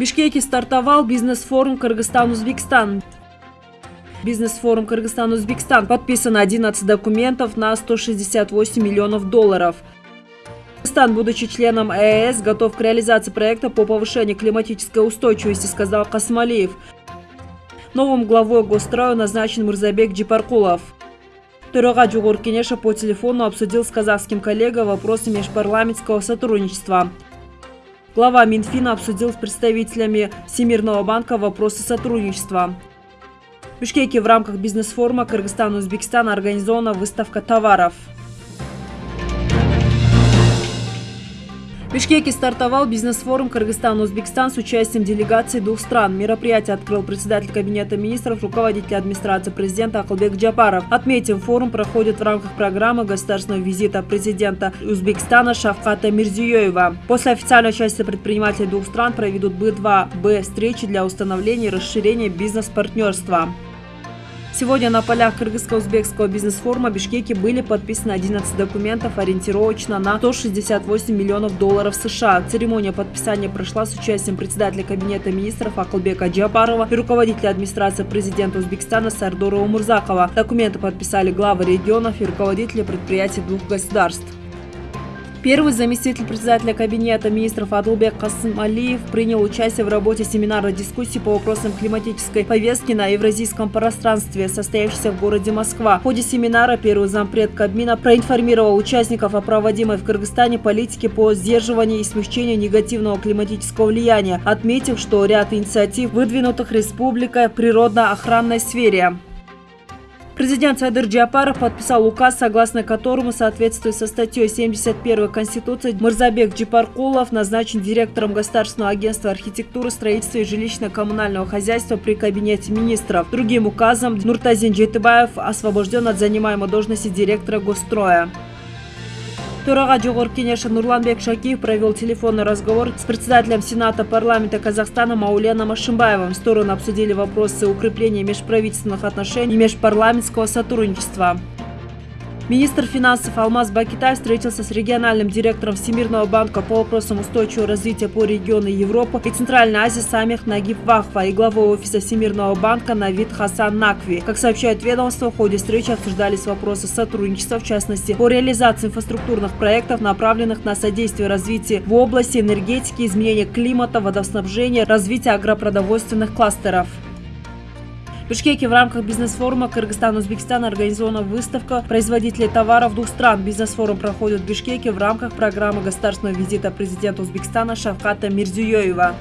Бишкеке стартовал бизнес-форум Кыргызстан-Узбекистан. Бизнес-форум Кыргызстан-Узбекистан. Подписано 11 документов на 168 миллионов долларов. Кыргызстан, будучи членом ЕС, готов к реализации проекта по повышению климатической устойчивости, сказал Касмалиев. Новым главой Госстроя назначен Мурзабек Джипаркулов. Төрага Джугур по телефону обсудил с казахским коллегой вопросы межпарламентского сотрудничества. Глава Минфина обсудил с представителями Всемирного банка вопросы сотрудничества. В Бишкеке в рамках бизнес-форума Кыргызстан-Узбекистан организована выставка товаров. В Бишкеке стартовал бизнес-форум Кыргызстан-Узбекистан с участием делегаций двух стран. Мероприятие открыл председатель Кабинета министров, руководитель администрации президента Акылбек Джапаров. Отметим, форум проходит в рамках программы государственного визита президента Узбекистана Шавката Мирзиёева. После официальной части предпринимателей двух стран проведут Б2Б встречи для установления и расширения бизнес-партнерства. Сегодня на полях Кыргызско-Узбекского бизнес-форума Бишкеке были подписаны 11 документов ориентировочно на 168 миллионов долларов США. Церемония подписания прошла с участием председателя Кабинета министров Акылбека Джапарова и руководителя администрации президента Узбекистана Сардора Умурзакова. Документы подписали главы регионов и руководители предприятий двух государств. Первый заместитель председателя Кабинета министров Адлбек Касымалиев принял участие в работе семинара дискуссии по вопросам климатической повестки на евразийском пространстве, состоявшейся в городе Москва. В ходе семинара первый зампред Кабмина проинформировал участников о проводимой в Кыргызстане политике по сдерживанию и смягчению негативного климатического влияния, отметив, что ряд инициатив, выдвинутых республикой в природно-охранной сфере. Президент Садыр Джапаров подписал указ, согласно которому, соответствуя со статьей 71 Конституции, Мурзабек Джипаркулов назначен директором Государственного агентства архитектуры, строительства и жилищно-коммунального хозяйства при Кабинете министров. Другим указом Нуртазин Джетыбаев освобожден от занимаемой должности директора Госстроя. Төрага Жогорку Кенеша Нурланбек Шакиев провел телефонный разговор с председателем Сената парламента Казахстана Мауленом Ашимбаевым. Стороны обсудили вопросы укрепления межправительственных отношений и межпарламентского сотрудничества. Министр финансов Алмаз Бакитай встретился с региональным директором Всемирного банка по вопросам устойчивого развития по региону Европы и Центральной Азии Самих Нагиб Вахва и главой офиса Всемирного банка Навид Хасан Накви. Как сообщает ведомство, в ходе встречи обсуждались вопросы сотрудничества, в частности, по реализации инфраструктурных проектов, направленных на содействие развитию в области энергетики, изменения климата, водоснабжения, развития агропродовольственных кластеров. Бишкеке в рамках бизнес-форума Кыргызстан-Узбекистан организована выставка производителей товаров двух стран. Бизнес-форум проходит в Бишкеке в рамках программы государственного визита президента Узбекистана Шавката Мирзиёева.